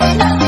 Thank you.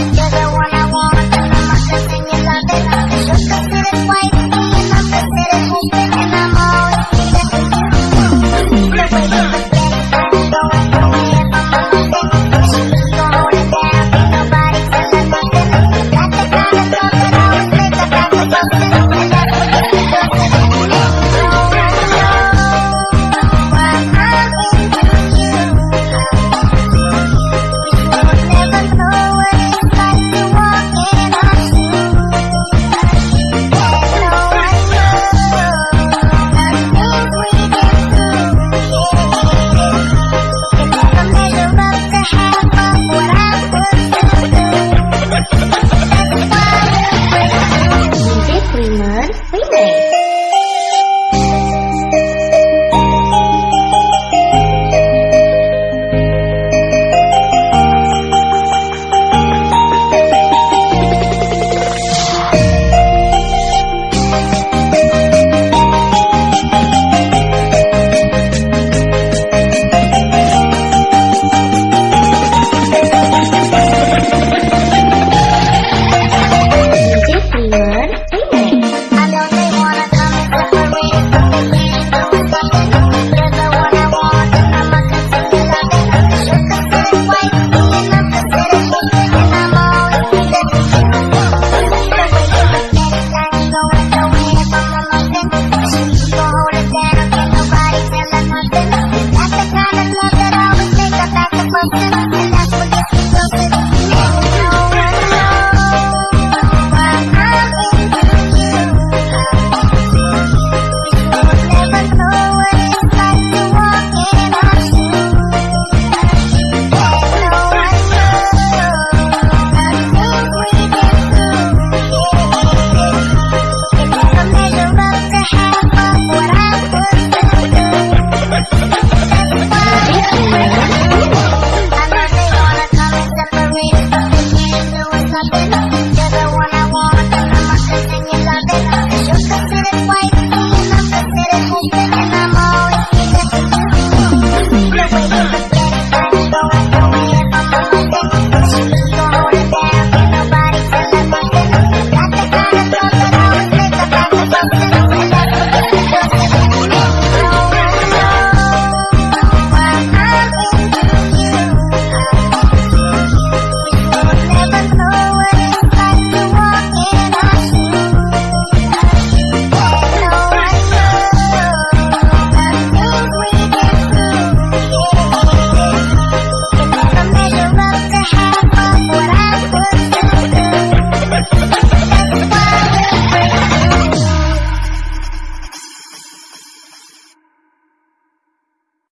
啊啊啊！